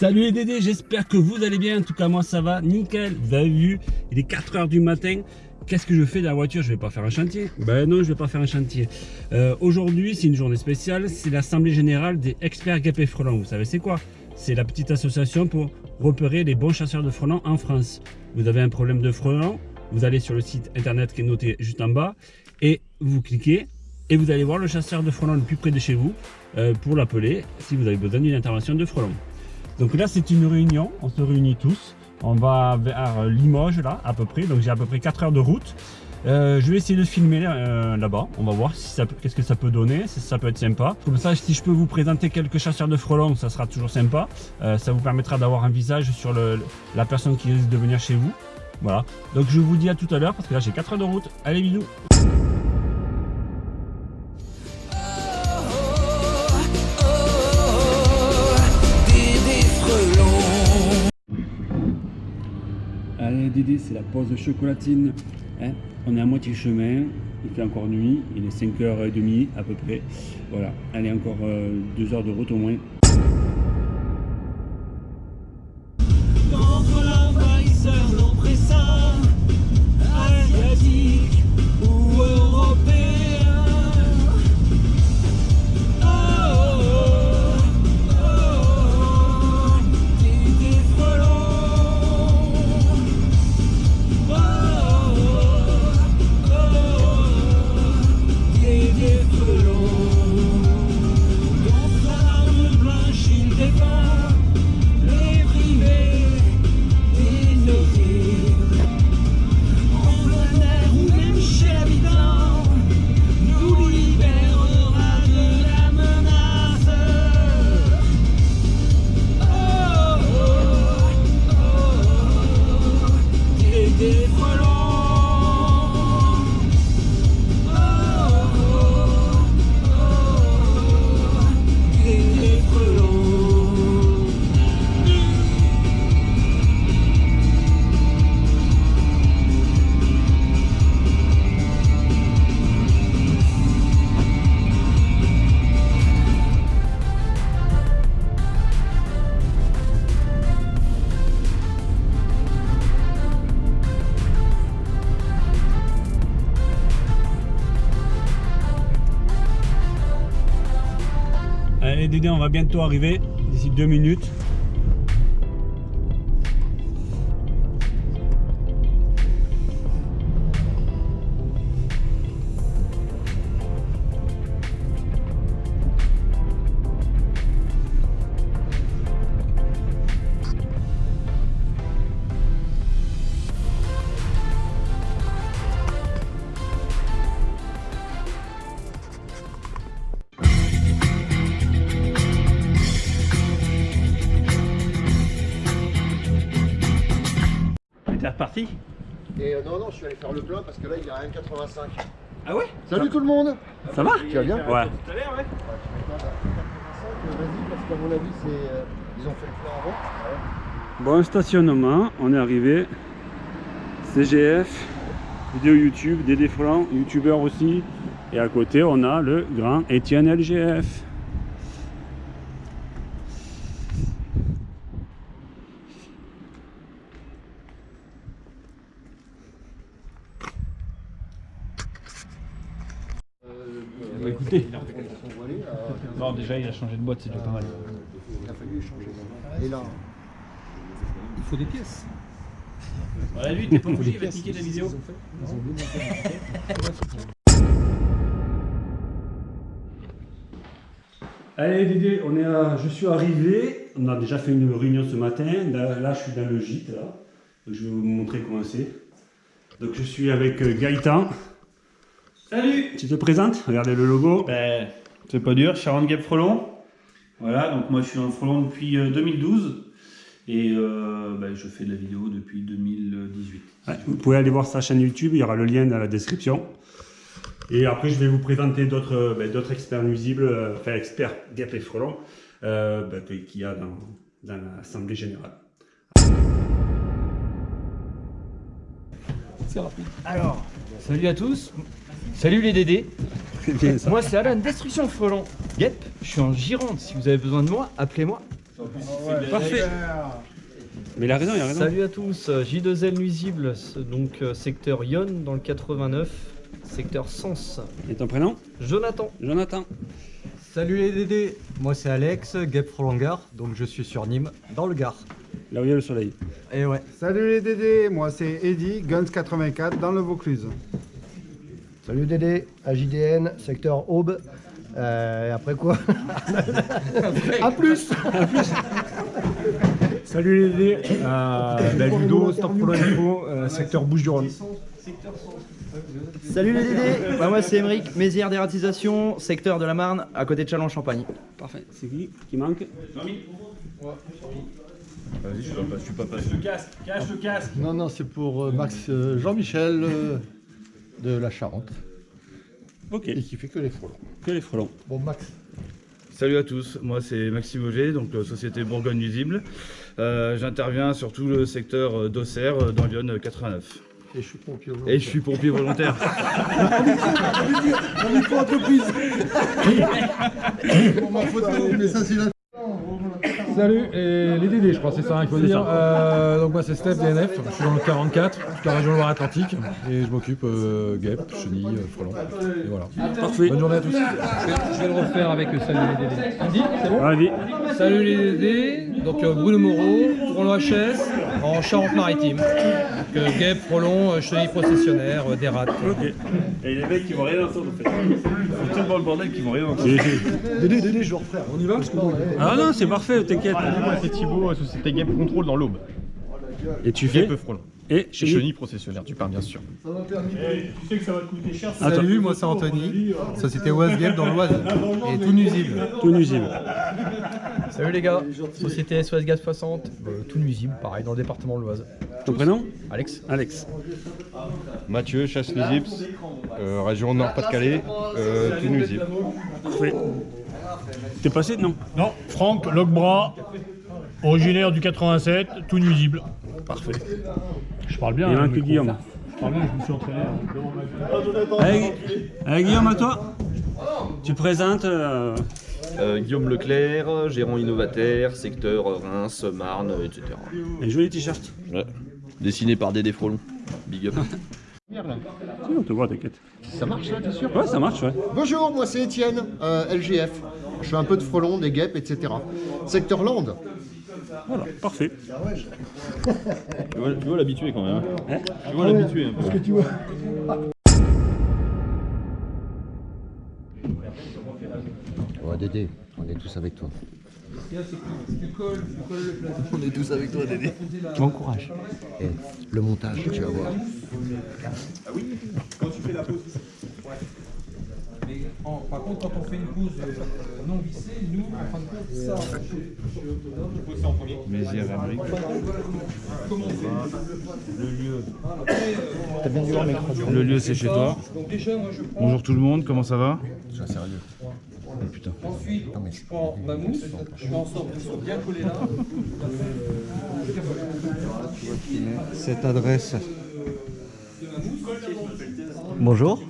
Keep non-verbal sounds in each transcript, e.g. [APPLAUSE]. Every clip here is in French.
Salut les Dédés, j'espère que vous allez bien, en tout cas moi ça va, nickel, vous avez vu, il est 4h du matin, qu'est-ce que je fais dans la voiture? Je vais pas faire un chantier Ben non, je vais pas faire un chantier. Euh, Aujourd'hui, c'est une journée spéciale, c'est l'assemblée générale des experts guêpes et frelons. Vous savez c'est quoi? C'est la petite association pour repérer les bons chasseurs de frelons en France. Vous avez un problème de frelons, vous allez sur le site internet qui est noté juste en bas et vous cliquez et vous allez voir le chasseur de frelons le plus près de chez vous euh, pour l'appeler si vous avez besoin d'une intervention de frelons. Donc là, c'est une réunion, on se réunit tous. On va vers Limoges, là, à peu près. Donc j'ai à peu près 4 heures de route. Euh, je vais essayer de filmer euh, là-bas. On va voir qu'est-ce que ça peut donner, si ça peut être sympa. Comme ça, si je peux vous présenter quelques chasseurs de frelons, ça sera toujours sympa. Euh, ça vous permettra d'avoir un visage sur la personne qui risque de venir chez vous. Voilà. Donc je vous dis à tout à l'heure parce que là j'ai 4 heures de route. Allez, bisous Dédé, c'est la pause chocolatine. Hein. on est à moitié chemin, il fait encore nuit, il est 5h30 à peu près. Voilà, allez encore 2 euh, heures de route au moins. Dédé, on va bientôt arriver, d'ici deux minutes. Je suis allé faire le plein parce que là, il y a 1,85. Ah ouais? Salut tout le monde Ça va? Tu vas bien? Ouais. Tout à l'heure, ouais. Vas-y, parce qu'à mon avis, c'est... Euh, ils ont fait le plein avant. Bon stationnement, on est arrivé. CGF, vidéo YouTube, des défrants, youtubeurs aussi. Et à côté, on a le grand Étienne LGF. Bah écoutez, non déjà il a changé de boîte, c'est déjà pas mal. Il a fallu changer. Et là, Il faut des pièces. Voilà lui, t'es pas obligé, il va te niquer la vidéo. [LAUGHS] Allez Dédé, on est à, je suis arrivé, on a déjà fait une réunion ce matin, là, là, je suis dans le gîte, là. Donc, je vais vous montrer comment c'est. Donc je suis avec euh, Gaëtan. Salut Tu te présentes? Regardez le logo. ben, C'est pas dur, Sharon Gap Frelon. Voilà, donc moi je suis en frelon depuis euh, 2012 et euh, ben, je fais de la vidéo depuis 2018. Ouais, vous pouvez aller voir sa chaîne YouTube, il y aura le lien dans la description. Et après, je vais vous présenter d'autres euh, ben, experts nuisibles, euh, enfin experts guêpes et frelons, euh, ben, qu'il y a dans, dans l'Assemblée Générale. C'est rapide. Alors, salut à tous. Salut les Dédés. C'est bien ça. Moi c'est Alan, Destruction Frelon. Yep, je suis en Gironde. Si vous avez besoin de moi, appelez-moi. Parfait. Mais il a raison, il a raison. Salut à tous, euh, J2L nuisible, donc euh, secteur Yon dans le 89, secteur Sens. Et ton prénom? Jonathan. Jonathan. Salut les Dédés, moi c'est Alex, Gap Frolongar, donc je suis sur Nîmes, dans le Gard. Là où il y a le soleil. Et ouais. Salut les Dédés, moi c'est Eddy, Guns 84 dans le Vaucluse. Salut Dédé, AJDN, secteur Aube. Euh, et après quoi [LAUGHS] A plus Salut les dés, euh, la Ludo, Stop Polo Info, euh, secteur Bouches-du-Rhône. Salut les Dédés, Bah, moi c'est Emeric, Mézières d'ératisation, secteur de la Marne, à côté de Châlons-Champagne. Parfait. C'est qui qui manque Non, non, c'est pour euh, Max euh, Jean-Michel euh, de la Charente Ok. et qui fait que les frelons. Que les frelons. Bon, Max, Salut à tous, moi c'est Maxime Auger, donc euh, Société Bourgogne Nuisible. Euh, J'interviens sur tout le secteur euh, d'Auxerre dans Lyon 89. et je suis pompier. Et je suis pompier volontaire. [LAUGHS] Pour ma photo, mais ça c'est la... Salut, et les DD, je crois, c'est ça qu'il faut dire. Euh, donc moi c'est Steph DNF, je suis dans le 44, toute la région Loire-Atlantique, et je m'occupe euh, guêpes, chenilles, euh, frelons. Et voilà. Parfait. Bonne journée à tous. Je vais le refaire avec Salut les Dédés. Andy, c'est bon Allez. Salut les Dédés, donc euh, Bruno Moreau, Tournon HS, en Charente-Maritime. Donc euh, guêpes, frelons, euh, chenilles processionnaires, euh, des rats. Ok. Et les mecs qui vont rien entendre en fait. Ils tellement le bordel qu'ils vont rien entendre. Dédé, Dédé, je refais. On y va parce que bon, Ah non, c'est parfait, t'inquiète. Moi c'est Thibaut, Société Game Control dans l'Aube. Et tu fais Peu frelon. Et Chez chenille. Chenille processionnaire, tu parles bien sûr. Attends. Salut, moi c'est Anthony, société Oise Gap dans l'Oise, [LAUGHS] et tout nuisible. Tout [LAUGHS] nuisible. Salut les gars, société SOS Gaz 60, euh, tout nuisible, pareil, dans le département de l'Oise. Ton prénom Alex Alex. Mathieu, chasse nuisible, euh, région Nord-Pas-de-Calais, euh, tout nuisible. Parfait. T'es passé Non? Non, Franck Logbras, originaire du 87, tout nuisible. Parfait. Je parle bien. Il hein, manque mais- Guillaume. Je parle bien, je me suis entraîné. Allez, allez, Guillaume, à toi? Tu présentes. Euh, Guillaume Leclerc, gérant innovataire, secteur Reims, Marne, etc. un joli t-shirt. Ouais. Dessiné par Dédé Frolon. Big up. [LAUGHS] Si, on te voit, t'inquiète. Ça marche là, t'es sûr? Ouais, ça marche, ouais. Bonjour, moi c'est Étienne, euh, LGF. Je fais un peu de frelons, des guêpes, etc. Secteur Land. Voilà, parfait. [LAUGHS] Tu vois, tu vois l'habitué quand même. Hein? Tu vois l'habitué un peu. Ouais, Dédé, on est tous avec toi. On est tous avec toi, Dédé. Bon courage. Et le montage, tu vas voir. Par contre, quand on fait une pause non vissée, nous, en fin de compte, ça. Mézières Emeric. Le lieu c'est chez toi. Donc déjà, moi je prends. Bonjour tout le monde, comment ça va? Sois sérieux? Ensuite, je prends ma mousse, je fais en sorte qu'elle soit bien collée là. Cette adresse. Bonjour.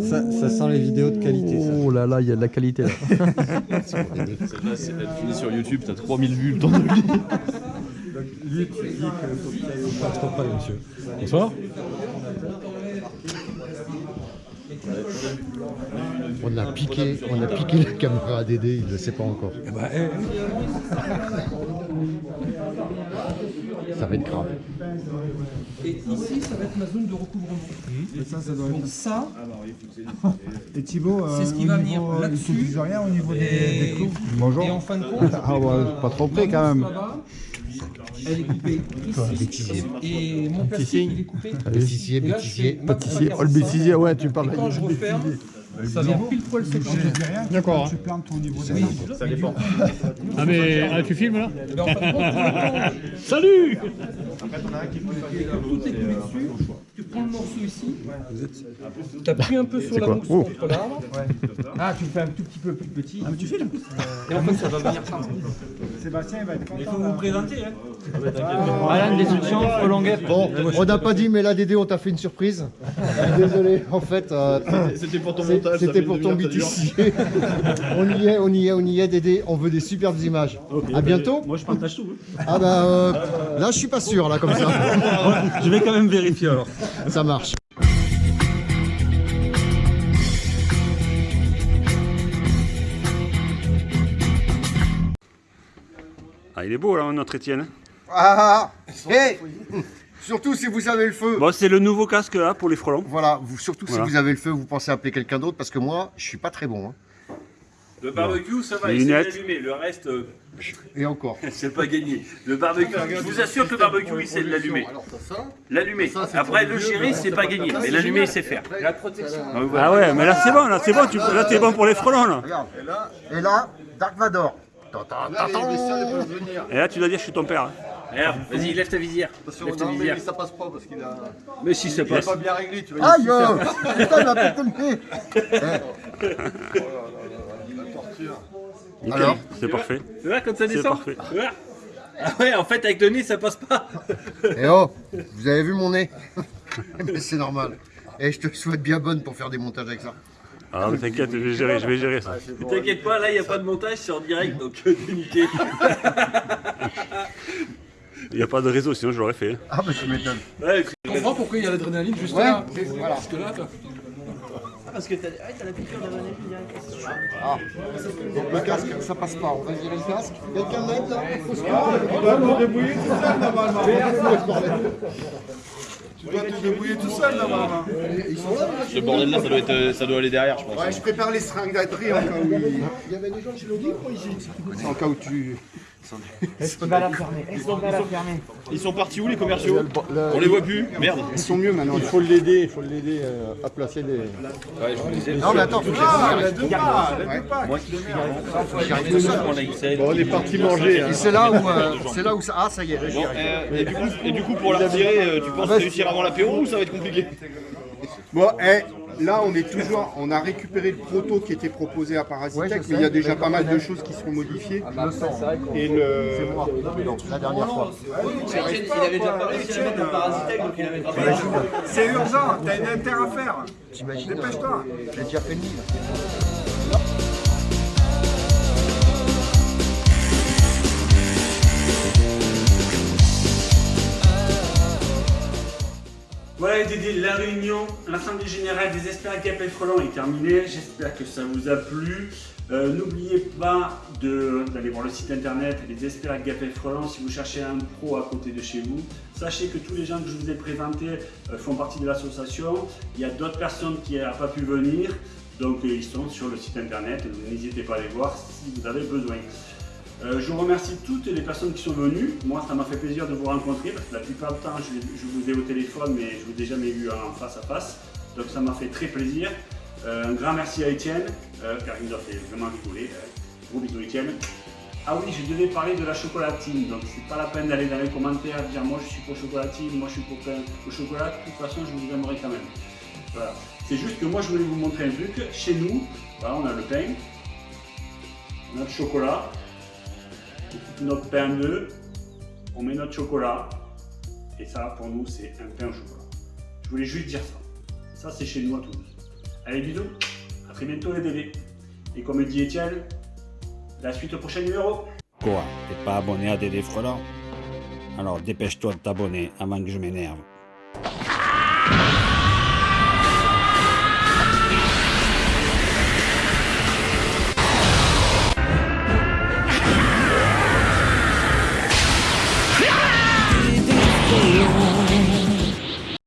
Ça, ça sent les vidéos de qualité. Ça. Oh là là, il y a de la qualité là. Celle-là, [LAUGHS] c'est- elle finit sur YouTube, t'as 3000 vues le temps de le trop près, monsieur. Bonsoir. On a piqué, on a piqué la caméra à Dédé, il ne le sait pas encore. Bah, eh, Ça va être grave. Et ici, ça va être ma zone de recouvrement. Ça, ça doit Donc ça, [LAUGHS] Et Thibaut, C'est ce qui va venir là-dessus. rien au niveau des, Et- des clous et Bonjour. en fin de compte, [LAUGHS] Ah ouais, pas trop près quand même. Elle est coupée ici. Et, mon plastique, il est coupé. Bêtisier, bêtisier. première Oh, le bêtisier, ouais, tu Et parles quand je referme, ça vient pile poil D'accord. tu plantes au niveau. Ça dépend. Ah mais ah, tu filmes là Mais en fin de compte, pour le [LAUGHS] temps, Salut tout est coulé dessus. Tu prends le morceau ici. T'appuies un peu sur la mousse Oh. contre l'arbre. Ah, tu le fais un tout petit peu plus petit. Ah, mais tu fais là. Et en fait, ça va venir Sébastien il va être content. Il faut vous présenter. Hein. Alan, Frelon Guêpe. Bon, on n'a pas dit, mais là, Dédé, on t'a fait une surprise. [LAUGHS] Désolé, en fait. euh, C'était pour ton montage. C'était pour ton. BTC. [LAUGHS] on y est, on y est, on y est, Dédé. On veut des superbes images. à bientôt. Moi je partage tout. hein. Ah bah, euh, là, je suis pas sûr, là, comme ça. [LAUGHS] Je vais quand même vérifier alors. Ça marche. Ah il est beau là notre Étienne. Ah, et [LAUGHS] surtout si vous avez le feu. Bon c'est le nouveau casque là pour les frelons. Voilà, vous, surtout Voilà. si vous avez le feu, vous pensez appeler quelqu'un d'autre parce que moi, je suis pas très bon. hein. Le barbecue, ça va, il s'est allumé. Le reste, euh, [LAUGHS] Et encore. [LAUGHS] c'est pas gagné. Le barbecue, je vous assure que le barbecue, il sait l'allumer. L'allumer. Après, le gérer, c'est pas gagné. Mais l'allumer, il sait faire. La protection. Ah ouais mais là c'est bon, là c'est bon, tu, là t'es bon pour les frelons là. Et là, Dark Vador. Et là tu dois dire je suis ton père. hein. Vas-y, lève ta visière. Lève ta visière. ça passe pas parce qu'il a. Mais si ça passe. bien réglé, tu vois. Aïe Putain, il m'a pété le nez [LAUGHS] Nickel, Alors c'est parfait. Tu vois, quand ça C'est descend parfait. Tu vois Ah ouais, en fait, avec le nez, ça passe pas. [LAUGHS] Eh oh, vous avez vu mon nez [LAUGHS] Mais c'est normal. Et je te souhaite bien bonne pour faire des montages avec ça. Ah mais t'inquiète, je vais gérer, je vais gérer ça. T'inquiète pas, là, il n'y a pas de montage, c'est en direct, donc euh, t'es niqué. Il n'y a pas de réseau sinon je l'aurais fait. Ah bah tu m'étonnes. Ouais, Tu comprends pourquoi il y a l'adrénaline juste Ouais, là. Parce que. Parce que t'as la piqûre d'adrénaline Ah. Donc le casque, ça passe pas. On va virer le casque. Quelqu'un m'aide là Faut se On va nous débrouiller tout seul normalement. Tu dois te débrouiller tout seul là-bas. Ils sont là Ce bordel là, ça doit, être, euh, ça doit aller derrière, je pense. Ouais, je prépare les seringues d'atri en cas où. Il y avait des gens chez Lodi ou ici En cas où tu. Est-ce qu'il va la fermer Est-ce qu'il va la fermer Ils sont partis où les commerciaux On les voit plus Merde. Ils sont mieux maintenant. Il faut l'aider, il faut l'aider euh, à placer les. Ouais, je vous disais. Non mais attends, faut que je les moi qui suis J'arrive tout seul, mon lifestyle. Bon, on est parti manger. hein. Et c'est là où, euh, [LAUGHS] c'est là où ça. Ah ça y est, euh, et, du coup, et du coup, pour la retirer, tu penses réussir avant l'apéro ou ça va être compliqué Bon, eh, là on est toujours, on a récupéré le proto qui était proposé à Parasitech, mais il y a déjà pas mal de choses qui seront modifiées. Le sens. Et le. C'est moi. Non, la dernière fois. Il avait déjà pas réussi à mettre un parasitec, donc il avait pas C'est urgent, t'as une inter à faire. Dépêche-toi. J'ai déjà fait le Voilà Dédé, la réunion, l'Assemblée Générale des experts Gap et Frelon est terminée. J'espère que ça vous a plu. Euh, N'oubliez pas d'aller voir le site internet des experts Gap et Frelon si vous cherchez un pro à côté de chez vous. Sachez que tous les gens que je vous ai présentés euh, font partie de l'association. Il y a d'autres personnes qui n'ont pas pu venir, donc euh, ils sont sur le site internet. N'hésitez pas à les voir si vous avez besoin. Euh, je remercie toutes les personnes qui sont venues. Moi, ça m'a fait plaisir de vous rencontrer parce que la plupart du temps, je, vous ai au téléphone, mais je vous ai jamais vu en face à face. Donc, ça m'a fait très plaisir. Euh, un grand merci à Étienne, euh, car il nous a fait vraiment rigoler. Euh, gros bisous, Étienne. Ah oui, je devais parler de la chocolatine, donc c'est pas la peine d'aller dans les commentaires dire moi je suis pour chocolatine, moi je suis pour au chocolat. De toute façon, je vous aimerai quand même. Voilà. C'est juste que moi, je voulais vous montrer un truc. Chez nous, on a le pain, on a le chocolat notre pain deux, on met notre chocolat, et ça pour nous c'est un pain au chocolat. Je voulais juste dire ça. Ça c'est chez nous à Toulouse. Allez bisous, à très bientôt les bébés. Et comme dit Étienne, la suite au prochain numéro. Quoi? T'es pas abonné à Dédé Frelant Alors dépêche-toi de t'abonner avant que je m'énerve.